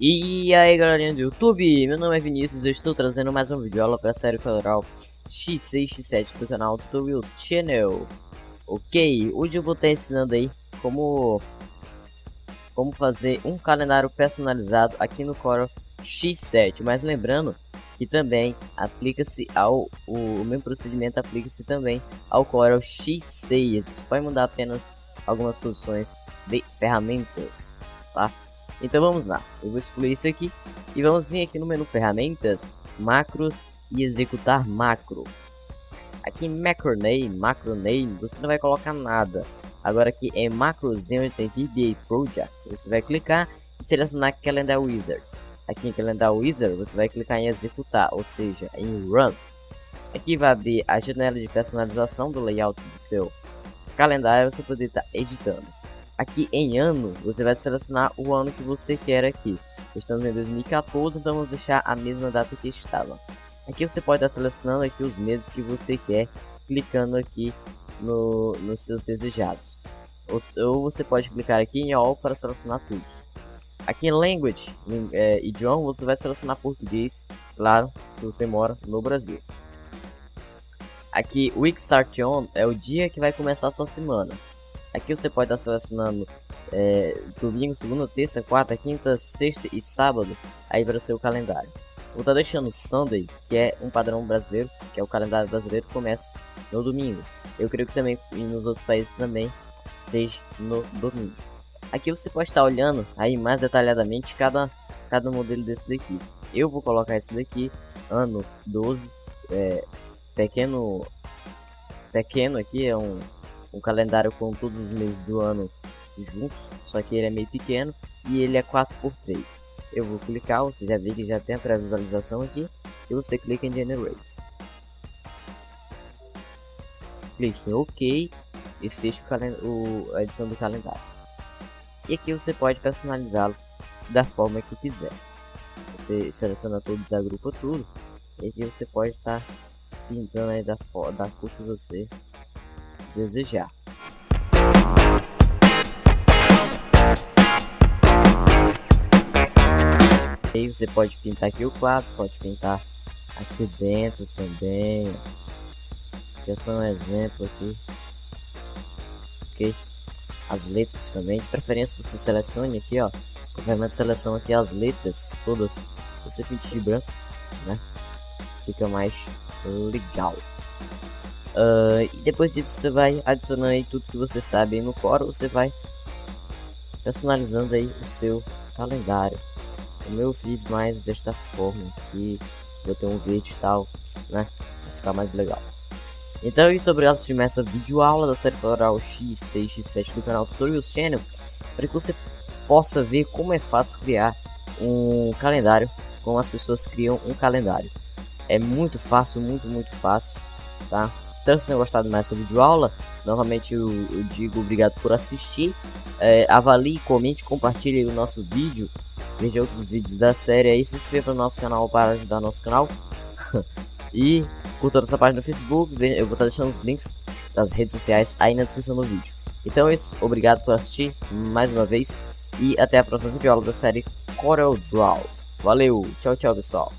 E aí galerinha do YouTube, meu nome é Vinícius e estou trazendo mais um vídeo aula para a série federal X6 X7 do canal Tutorials Channel. Ok, hoje eu vou estar ensinando aí como como fazer um calendário personalizado aqui no Corel X7 Mas lembrando que também aplica-se ao o, o mesmo procedimento aplica-se também ao Corel X6 Isso vai mudar apenas algumas posições de ferramentas, tá? Então vamos lá, eu vou excluir isso aqui e vamos vir aqui no menu ferramentas, macros e executar macro. Aqui em macro name, você não vai colocar nada. Agora aqui em macrozinho onde tem VBA Project, você vai clicar e selecionar Calendar Wizard. Aqui em Calendar Wizard você vai clicar em executar, ou seja, em Run. Aqui vai abrir a janela de personalização do layout do seu calendário, você poder estar editando. Aqui em ano, você vai selecionar o ano que você quer aqui. Estamos em 2014, então vamos deixar a mesma data que estava. Aqui você pode estar selecionando aqui os meses que você quer, clicando aqui no, nos seus desejados. Ou, ou, você pode clicar aqui em All para selecionar tudo. Aqui em Language, em, é, idioma, você vai selecionar português, claro, se você mora no Brasil. Aqui, Week Start On é o dia que vai começar a sua semana. Aqui você pode estar selecionando é, domingo, segunda, terça, quarta, quinta, sexta e sábado aí para o seu calendário. Vou estar deixando Sunday, que é um padrão brasileiro, que é o calendário brasileiro começa no domingo. Eu creio que também e nos outros países também seja no domingo. Aqui você pode estar olhando aí mais detalhadamente cada, cada modelo desse daqui. Eu vou colocar esse daqui, ano 12, é, pequeno, pequeno aqui, é um um calendário com todos os meses do ano juntos, só que ele é meio pequeno e ele é 4x3. Eu vou clicar, você já vê que já tem a pré-visualização aqui, e você clica em Generate. Clique em OK e fecha o, a edição do calendário. E aqui você pode personalizá-lo da forma que quiser. Você seleciona todos, agrupa tudo, e aqui você pode estar tá pintando aí da, da cor que você desejar. Aí você pode pintar aqui o quadro, pode pintar aqui dentro também. Aqui é só um exemplo aqui. Ok? As letras também, de preferência você selecione aqui, ó. O de seleção aqui as letras, todas. Você pinte de branco, né? Fica mais legal. Uh, e depois disso você vai adicionando aí tudo que você sabe no Core, você vai personalizando aí o seu calendário. Como eu fiz mais desta forma aqui, vou ter um vídeo e tal, né? Vai ficar mais legal. Então é isso, obrigado por assistir essa videoaula da série Floral X6 X7 do canal Tutorials Channel, para que você possa ver como é fácil criar um calendário, como as pessoas criam um calendário. É muito fácil, muito, muito fácil, tá? Espero que vocês tenham gostado mais dessa videoaula. Novamente eu, eu digo obrigado por assistir. É, avalie, comente, compartilhe o nosso vídeo. Veja outros vídeos da série aí. Se inscreva no nosso canal para ajudar nosso canal. e curta nossa página no Facebook. Eu vou estar deixando os links das redes sociais aí na descrição do vídeo. Então é isso. Obrigado por assistir mais uma vez. E até a próxima videoaula da série Corel Draw. Valeu, tchau, tchau, pessoal.